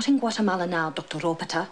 not in Guatemala now, Dr. Ropata.